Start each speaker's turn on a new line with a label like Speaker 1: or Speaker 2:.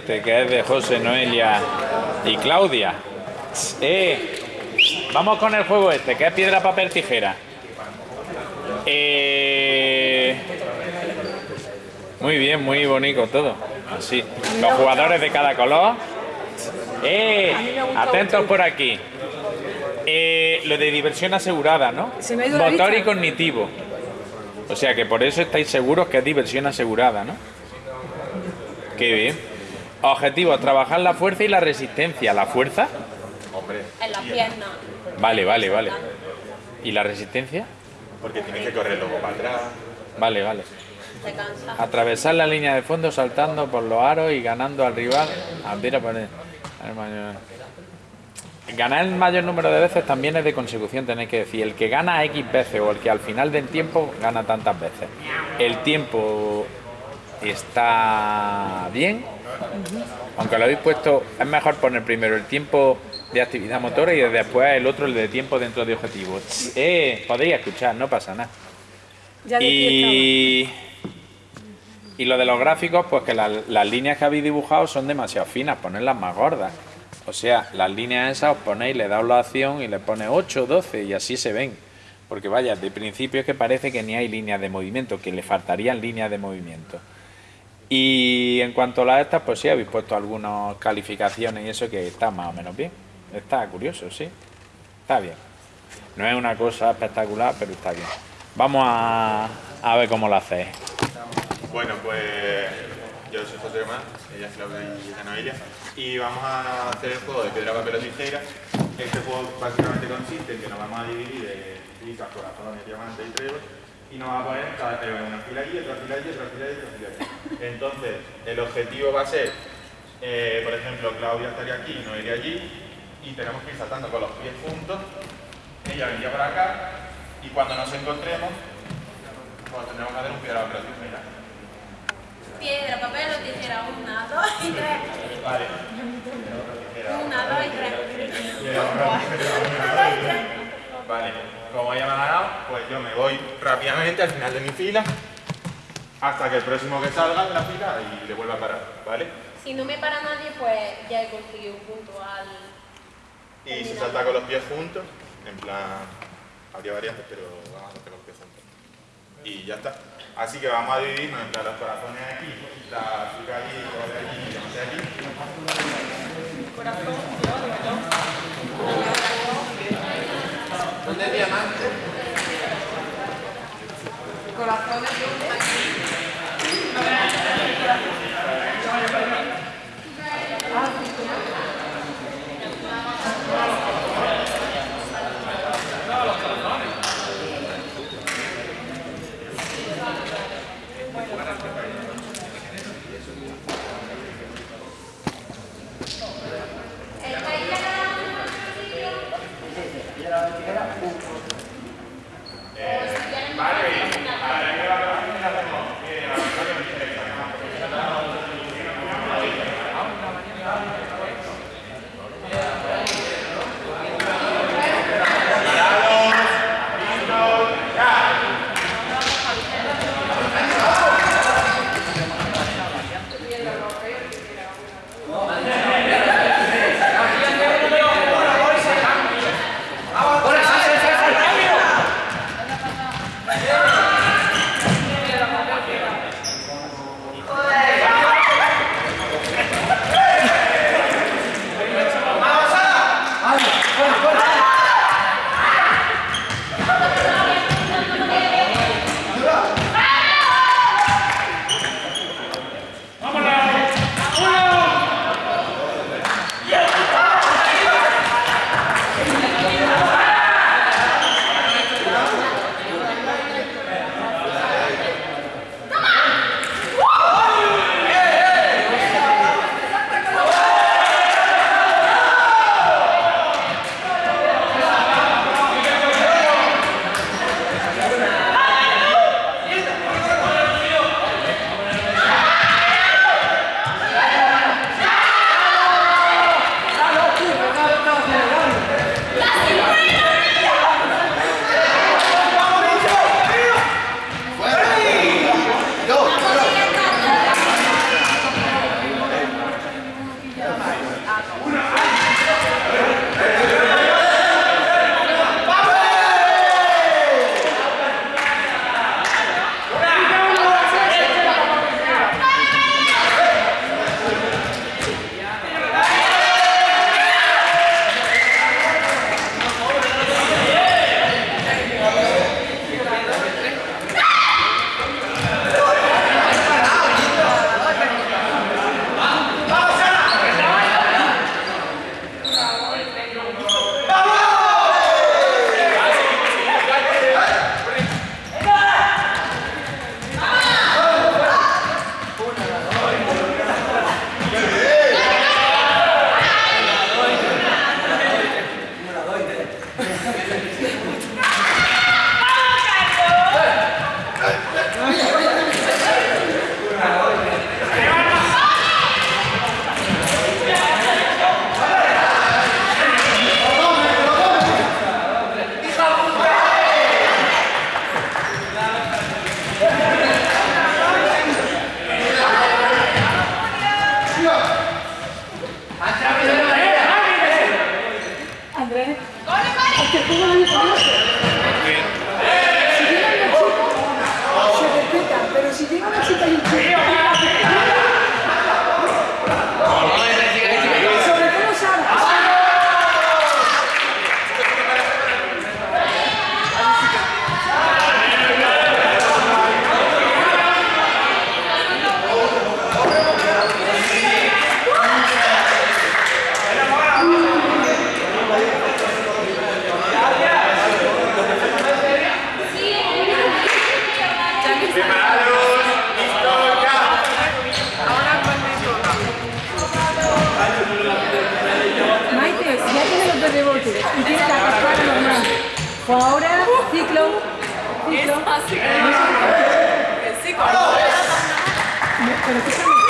Speaker 1: que es de José, Noelia y Claudia. Eh, vamos con el juego este, que es piedra, papel, tijera. Eh, muy bien, muy bonito todo. Así. Los jugadores de cada color. Eh, atentos por aquí. Lo de diversión asegurada, ¿no? Motor y cognitivo. O sea que por eso estáis seguros que es diversión asegurada, ¿no? Qué bien. Objetivo, trabajar la fuerza y la resistencia. ¿La fuerza?
Speaker 2: Hombre. En la pierna.
Speaker 1: Vale, vale, vale. ¿Y la resistencia?
Speaker 3: Porque tienes que correr luego para atrás.
Speaker 1: Vale, vale. Atravesar la línea de fondo saltando por los aros y ganando al rival. Ah, ganar el mayor número de veces también es de consecución, tenéis que decir. El que gana X veces o el que al final del tiempo gana tantas veces. El tiempo está bien, aunque lo habéis puesto, es mejor poner primero el tiempo de actividad motora y después el otro el de tiempo dentro de objetivos. Eh, podéis escuchar, no pasa nada. y, y lo de los gráficos, pues que las líneas que habéis dibujado son demasiado finas, ponerlas más gordas. O sea, las líneas esas os ponéis, le dais la acción y le pones 8, 12 y así se ven. Porque vaya, de principio es que parece que ni hay líneas de movimiento, que le faltarían líneas de movimiento. Y en cuanto a las estas, pues sí, habéis puesto algunas calificaciones y eso que está más o menos bien. Está curioso, sí. Está bien. No es una cosa espectacular, pero está bien. Vamos a, a ver cómo lo hacéis.
Speaker 3: Bueno, pues yo soy José Román, ella es Claudia y y vamos a hacer el juego de piedra, papel o tijera. Este juego básicamente consiste en que nos vamos a dividir en listas, corazones, diamantes y trébol, y nos vamos a poner en una fila allí, otra fila allí, otra fila allí, otra fila allí. Entonces, el objetivo va a ser, eh, por ejemplo, Claudia estaría aquí, no iría allí, y tenemos que ir saltando con los pies juntos. Ella vendría para acá, y cuando nos encontremos, pues tendremos que hacer un piedra, papel tijera.
Speaker 2: Piedra, papel o tijera, una, dos y tres.
Speaker 3: Vale.
Speaker 2: Una, dos y tres.
Speaker 3: Vale, como ella me ha ganado, pues yo me voy rápidamente al final de mi fila hasta que el próximo que salga de la fila y le vuelva a parar, ¿vale?
Speaker 2: Si no me para nadie, pues ya he conseguido un punto al...
Speaker 3: Y se salta con los pies juntos, en plan, habría variantes, pero vamos a hacer con los pies juntos. Y ya está. Así que vamos a dividirnos entre los corazones aquí, la chica el de allí y de aquí. Padre. y
Speaker 2: que
Speaker 4: normal. Ahora, ciclo, ciclo.
Speaker 2: Es